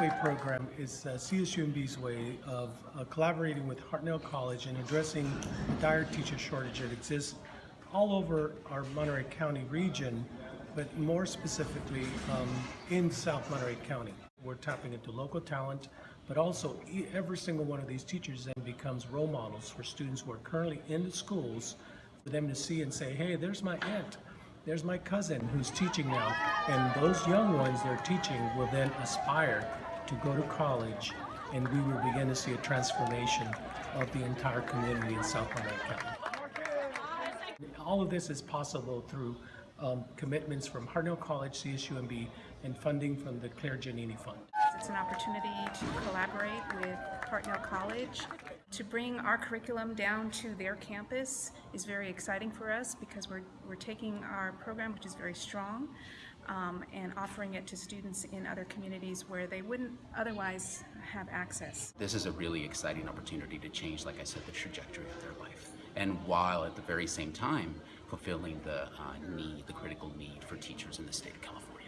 Pathway Program is uh, CSUMB's way of uh, collaborating with Hartnell College and addressing the dire teacher shortage that exists all over our Monterey County region, but more specifically um, in South Monterey County. We're tapping into local talent, but also every single one of these teachers then becomes role models for students who are currently in the schools for them to see and say, hey, there's my aunt, there's my cousin who's teaching now. And those young ones they're teaching will then aspire to go to college, and we will begin to see a transformation of the entire community in South Monterey County. All of this is possible through um, commitments from Hartnell College, CSUMB, and funding from the Claire Giannini Fund. It's an opportunity to collaborate with Hartnell College. To bring our curriculum down to their campus is very exciting for us because we're, we're taking our program, which is very strong, um, and offering it to students in other communities where they wouldn't otherwise have access. This is a really exciting opportunity to change, like I said, the trajectory of their life. And while at the very same time fulfilling the uh, need, the critical need for teachers in the state of California.